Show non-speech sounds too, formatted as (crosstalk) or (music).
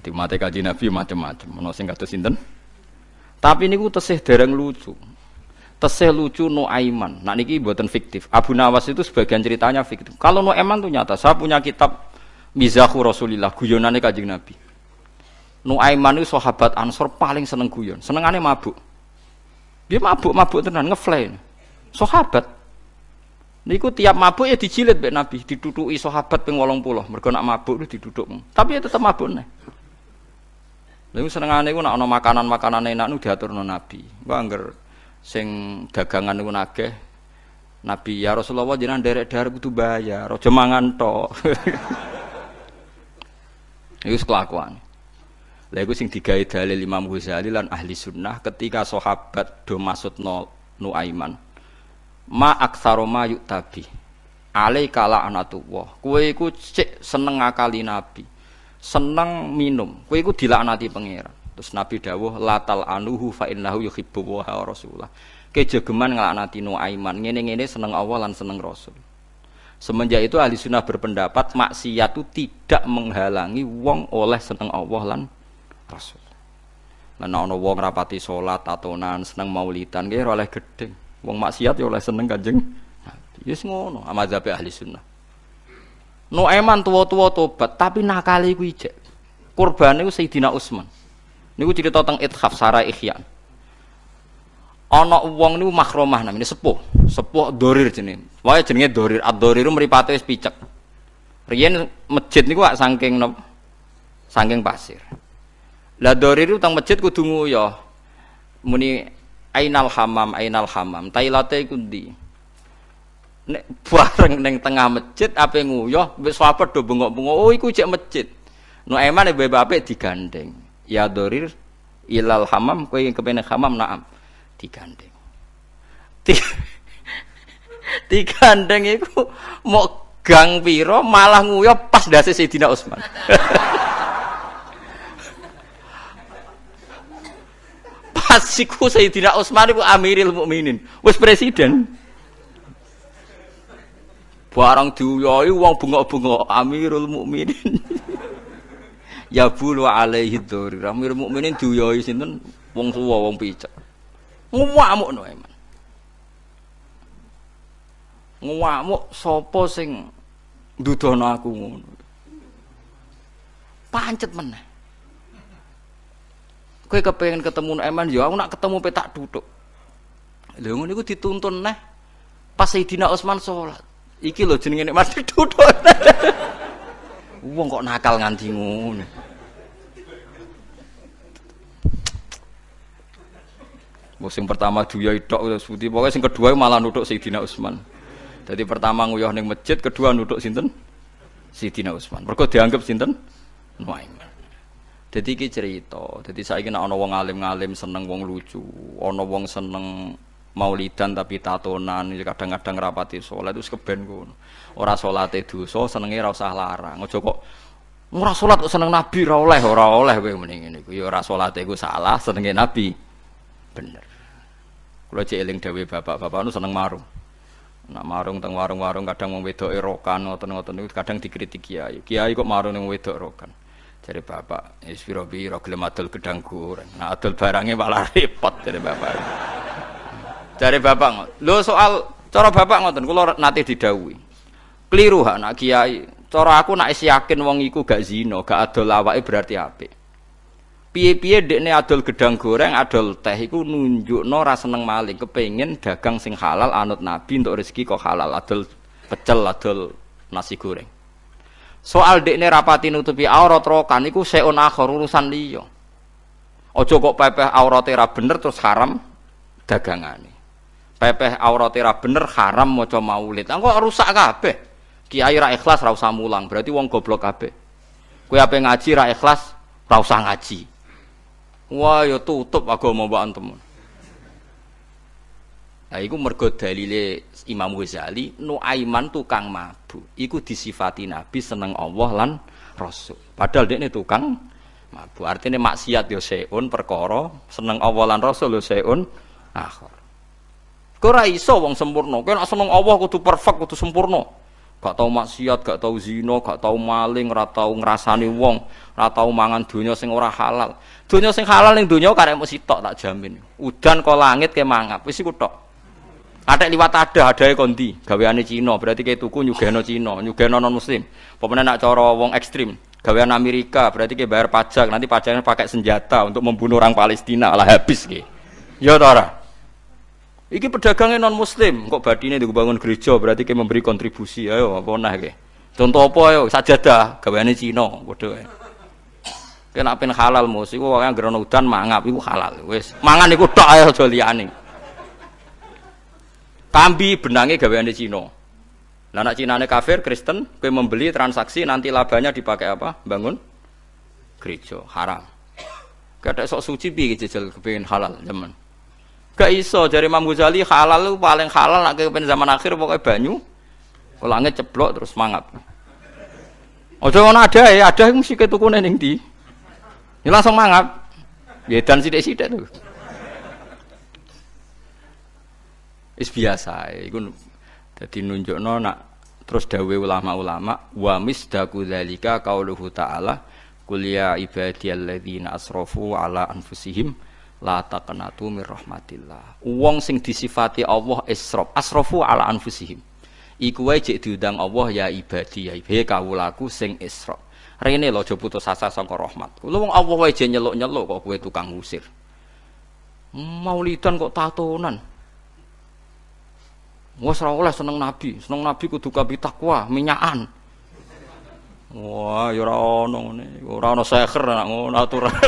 Jadi mate kaji Nabi macam-macam. Ono sing kados sinten? Tapi niku tesih dereng lucu. Tesih lucu Nuaiman. Nah niki buatan fiktif. Abu Nawas itu sebagian ceritanya fiktif. Kalau Nuaiman itu nyata. Saya punya kitab Mizahu Rasulillah, guyonane Kanjeng Nabi. Nuaiman itu sahabat Ansor paling seneng guyon. Senengane mabuk. Dia mabuk, mabuk tenan ngefly. Sahabat. Niku tiap mabuk ya dijilid mbek Nabi, ditutuki sahabat ping 80. Mergo nak mabuk itu diduduk. Tapi ya tetap mabuk nih. Lalu senengane iku nak ana makanan-makanan enak nu diaturno Nabi. Engko angger sing dagangan niku nageh Nabi ya Rasulullah jenengan derek-derek kudu bayar, aja mangan tok. (laughs) Kelakuan. Lha iku sing digawe dalil Imam Ghazali lan ahli sunnah ketika sahabat do maksudno Nuaiman. Ma aksaro ma yuktabi. Alaika la'natullah. Kowe iku cek seneng ngakali Nabi. Seneng minum. Kowe iku dilaknati pangeran. Terus Nabi dawuh latal anuhu fa innahu yuhibbu wa rasulullah. Kejegeman nglaknati Nuaiman. Ngene-ngene seneng Allah lan seneng Rasul. Semenjak itu ahli sunnah berpendapat maksiat itu tidak menghalangi wong oleh seneng Allah lan Rasul. Lan ana wong rapati salat tatonan seneng maulidan ora oleh gedeng. Wong maksiat ya oleh seneng Kanjeng Nabi. Wis ngono amadzhab ahli sunnah. Nuaiman tua-tua tobat tapi nakali iku ijek. Kurbane iku Sayyidina Utsman. Niku cerita tentang Ithaf Sarah Ihyan. ana wong niku makromah namanya sepuh sepuh dorir jenenge wae jenenge dorir ad-dorir mripate wis picek riyen masjid niku wak saking saking pasir lah dorir teng masjid kudu nguyoh. Muni ainal hamam ainal hamam. Tailate iku ndi? Nek (laughs) bareng ning tengah masjid ape nguyoh? Wis sahabat do bengok-bengok. Oh iku cek masjid. No eman bebe apik digandeng. Ya dorir ilal hamam kowe kepene hamam naam. Digandeng. (laughs) Digandeng iku mau gang piro malah nguyah pas dasi Sayyidina Utsman. (laughs) pas iku Sayyidina Utsman iku Amiril Mukminin, wis presiden. Barang diuyoi wong bengok-bengok Amirul Mukminin. (laughs) ya bulu alaihi dzuri. Amirul Mukminin diuyoi sinten wong suwa wong picek. ngamuk no eman ngamuk sapa sing ndudono aku ngono pancet meneh kowe kepengin ketemu eman ya aku nak ketemu petak duduk lha ngono iku dituntun neh pas Sayyidina Utsman salat iki lho jenenge nek (laughs) duduk wong kok nakal nganti ngono Musim pertama duya tok terus putih. Pokoknya sing kedua malah nutuk Sayyidina Utsman. Jadi pertama nguyah ning masjid, kedua nutuk sinten? Sayyidina Utsman. Mergo dianggap sinten? Nuaiman. Jadi iki cerita. Jadi saiki nek ana wong alim-alim seneng wong lucu, ana wong seneng maulidan tapi tatonan, kadang-kadang rapati sholat itu keben ngono. Ora salate dosa, senenge ora usah larang. Aja kok ora salat kok seneng nabi ora oleh, ora oleh kowe. Ya ora salate iku salah, senenge nabi bener. Kula cek eling bapak-bapak nu seneng marung. Nak marung teng warung-warung kadang wong wedok rokan ngoten-ngoten kadang dikritik kiai. Kiai kok marung ning wedok rokan. Jadi bapak, wis pira-pira gelem adol gedang goreng. Nah adol barangnya malah repot dari bapak. Dari bapak, lho soal cara bapak ngoten kula nate didhawuhi. Keliru hak nak kiai. Cara aku nak yakin wong iku gak zina, gak adol awake berarti apik. piye-piye dekne adol gedang goreng, adol teh iku nunjukno ra seneng maling, kepengin dagang sing halal anut Nabi untuk rezeki kok halal, adol pecel, adol nasi goreng. Soal dekne rapati nutupi aurat rokan iku seun akhir urusan liya. Aja kok pepeh aurate ra bener terus haram dagangane. Pepeh aurate ra bener haram maca maulid. Engko rusak kabeh. Kiai ra ikhlas ra usah mulang, berarti wong goblok kabeh. Kowe ape ngaji ra ikhlas, ra usah ngaji. Wah, ya tutup agama mbak antum. Nah, iku mergo dalile Imam Ghazali, Nuaiman tukang mabuk. Iku disifati Nabi seneng Allah lan Rasul. Padahal dia tukang mabuk. Artinya maksiat yo seun perkara, seneng Allah lan Rasul yo seun akhir. Kau ora iso wong sempurna. Kau nak seneng Allah kudu perfect, kudu sempurna. Gak tau maksiat, gak tau zina, gak tau maling, ora tau ngrasani wong, ora tau mangan donya sing ora halal. Donya sing halal ning donya karek mesti tok tak jamin. Udan kok langit ke mangap, wis iku tok. Ada liwat ada, ada kondi, gaweane Cina, berarti kayak tuku nyugeno Cina, nyugeno non muslim. Pemenang nak coro wong ekstrim, gawean Amerika, berarti kayak bayar pajak, nanti pajaknya pakai senjata untuk membunuh orang Palestina, lah habis ke. Ya tora. Iki pedagangnya non muslim, kok badine dibangun gereja, berarti kayak memberi kontribusi, ayo apa nah ke. Contoh apa ayo, sajadah, gaweane Cina, bodoh ya. Kena pen halal mus, iku wong anggere mangap iku halal. Wis, mangan iku tok ayo aja. Kambi benangnya gaweane Cina. Lah nak Cinane kafir, Kristen, kowe membeli transaksi nanti labanya dipakai apa? Bangun gereja, haram. Gak sok suci piye jajal kepengin halal zaman. Gak iso dari Imam Ghazali halal lu paling halal nak kepen zaman akhir pokoknya banyu. Langit ceblok terus mangap. Ojo ngono ada ya, ada mesti ketukune ning ndi. Ya langsung mangap. Ya dan sithik-sithik tuh. Is biasa, iku dadi nunjukno nak terus dawe ulama-ulama wa misdaku dzalika qauluhu ta'ala qul ya ibadiyalladzina asrafu ala anfusihim la taqnatu mir rahmatillah. Wong sing disifati Allah israf, asrafu ala anfusihim. Iku wae jek diundang Allah ya ibadi ya ibadi kawulaku sing israf. Rene lho aja putus asa saka rahmat. Wong Allah wae nyeluk-nyeluk kok kowe tukang ngusir. Maulidan kok tatonan. Wah ora oleh seneng Nabi, seneng Nabi kudu kabi takwa, minyakan. Wah, ya ora ono ngene. Ora ono seher nak ngono aturan. (laughs)